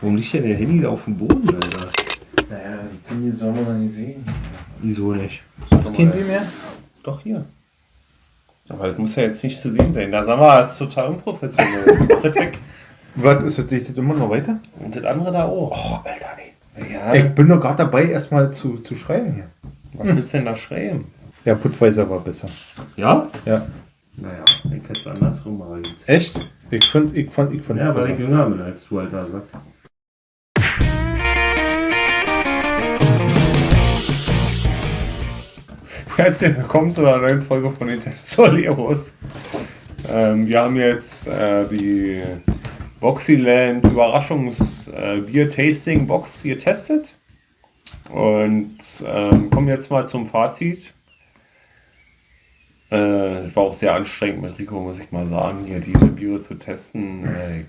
Warum liegt denn der Handy da auf dem Boden, Alter? Naja, die Handy soll man doch nicht sehen. Wieso nicht? Du kein Handy mehr? Doch, hier. Aber das muss ja jetzt nicht zu sehen sein. Da sagen wir, das ist total unprofessionell. Das weg. Was, ist das, liegt das immer noch weiter? Und das andere da auch. Oh, Alter, ey. Ja, Ich bin doch gerade dabei, erstmal zu, zu schreiben hier. was willst du denn da schreiben? Ja, Putweiser war besser. Ja? Ja. Naja, ich hätte es andersrum machen. Echt? Ich fand, ich fand, ich fand Ja, weil ich jünger bin als du, alter Sack. Herzlich willkommen zu einer neuen Folge von den Testoleros. Ähm, wir haben jetzt äh, die Boxyland Überraschungs äh, Bier Tasting Box getestet und ähm, kommen jetzt mal zum Fazit. Äh, war auch sehr anstrengend mit Rico, muss ich mal sagen, hier diese Biere zu testen. Äh, ich,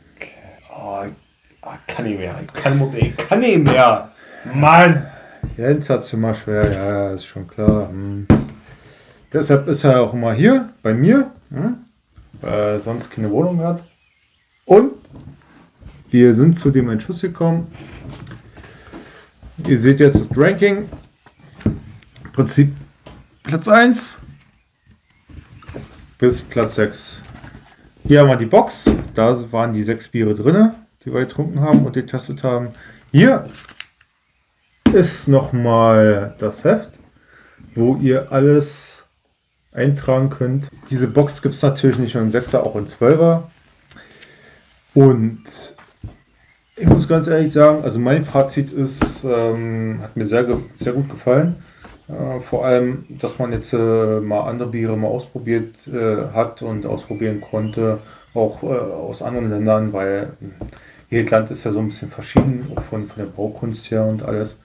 oh, ich kann nicht mehr. Ich kann, ich kann nicht mehr. Mann! Jetzt hat es immer schwer, ja, ja, ist schon klar. Hm. Deshalb ist er auch immer hier bei mir, weil er sonst keine Wohnung hat. Und wir sind zu dem Entschluss gekommen. Ihr seht jetzt das Ranking. Im Prinzip Platz 1 bis Platz 6. Hier haben wir die Box. Da waren die sechs Biere drin, die wir getrunken haben und getestet haben. Hier ist nochmal das Heft, wo ihr alles eintragen könnt. Diese Box gibt es natürlich nicht nur in 6er, auch in 12er. Und ich muss ganz ehrlich sagen, also mein Fazit ist, ähm, hat mir sehr, sehr gut gefallen. Äh, vor allem, dass man jetzt äh, mal andere Biere mal ausprobiert äh, hat und ausprobieren konnte, auch äh, aus anderen Ländern, weil äh, jedes Land ist ja so ein bisschen verschieden, auch von, von der Baukunst her und alles.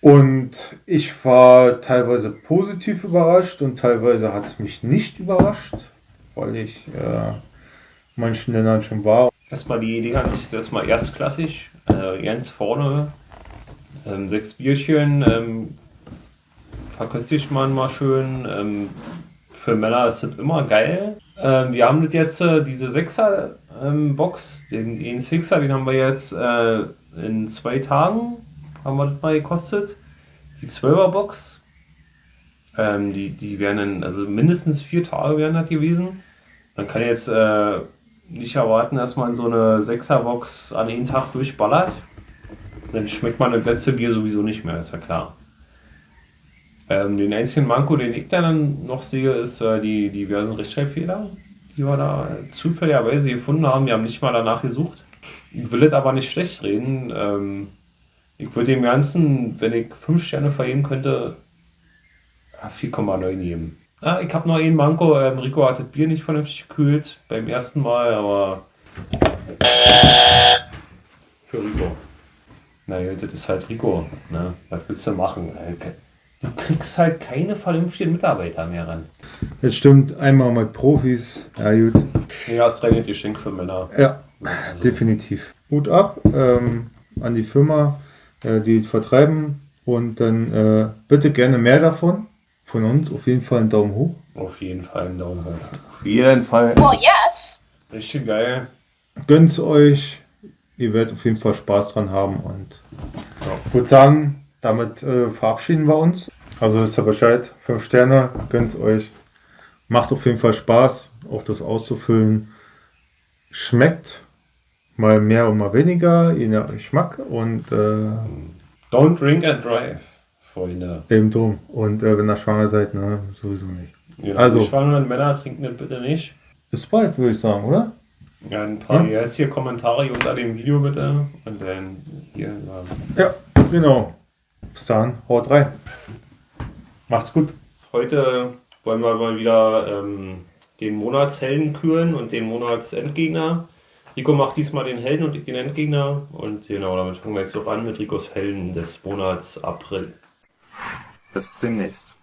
Und ich war teilweise positiv überrascht und teilweise hat es mich nicht überrascht, weil ich äh, in manchen Ländern schon war. Erstmal die Idee an sich erstmal erstklassig. Äh, ganz vorne ähm, sechs Bierchen. Ähm, verköstigt man mal schön. Ähm, für Männer ist das immer geil. Ähm, wir haben jetzt, äh, diese 6er ähm, den, den Sixer, den haben wir jetzt äh, in zwei Tagen, haben wir das mal gekostet. Die 12er Box, ähm, die, die wären dann, also mindestens vier Tage wären das gewesen. Man kann jetzt äh, nicht erwarten, dass man so eine 6er Box an einen Tag durchballert. Dann schmeckt man das letzte Bier sowieso nicht mehr, ist ja klar. Ähm, den einzigen Manko, den ich dann noch sehe, ist äh, die diversen Rechtschreibfehler, die wir da zufälligerweise gefunden haben. Wir haben nicht mal danach gesucht. Ich will es aber nicht schlecht reden. Ähm, ich würde dem Ganzen, wenn ich 5 Sterne vergeben könnte, ja, 4,9 geben. Ah, ich habe noch einen Manko. Ähm, Rico hat das Bier nicht vernünftig gekühlt beim ersten Mal, aber für Rico. Naja, das ist halt Rico. Ne? Was willst du machen? Du kriegst halt keine vernünftigen Mitarbeiter mehr ran. Jetzt stimmt, einmal mit Profis. Ja, gut. Ja, ist rein ein Geschenk für Männer. Ja, Also, definitiv. Hut ab ähm, an die Firma, äh, die vertreiben. Und dann äh, bitte gerne mehr davon. Von uns auf jeden Fall einen Daumen hoch. auf jeden Fall einen Daumen hoch. Auf jeden Fall. Well, yes. Richtig geil. Gönnt's euch. Ihr werdet auf jeden Fall Spaß dran haben. Und ich würde sagen, damit äh, verabschieden wir uns. Also wisst ihr Bescheid. Fünf Sterne. Gönnt's euch. Macht auf jeden Fall Spaß, auch das auszufüllen. Schmeckt mal mehr und mal weniger, je nach Geschmack. Und äh, Don't drink and drive, Freunde. Eben drum. Und äh, wenn ihr schwanger seid, ne, sowieso nicht. Genau, Also- Die schwangeren Männer trinken das bitte nicht. Bis bald, würde ich sagen, oder? Ja, ein paar Hm? yes hier Kommentare unter dem Video bitte. Und dann hier. Ja. Ja, genau. Bis dann, haut rein. Macht's gut. Heute wollen wir mal wieder ähm, den Monatshelden küren und den Monatsendgegner. Rico macht diesmal den Helden und den Endgegner. Und genau, damit fangen wir jetzt auch an mit Ricos Helden des Monats April. Bis demnächst.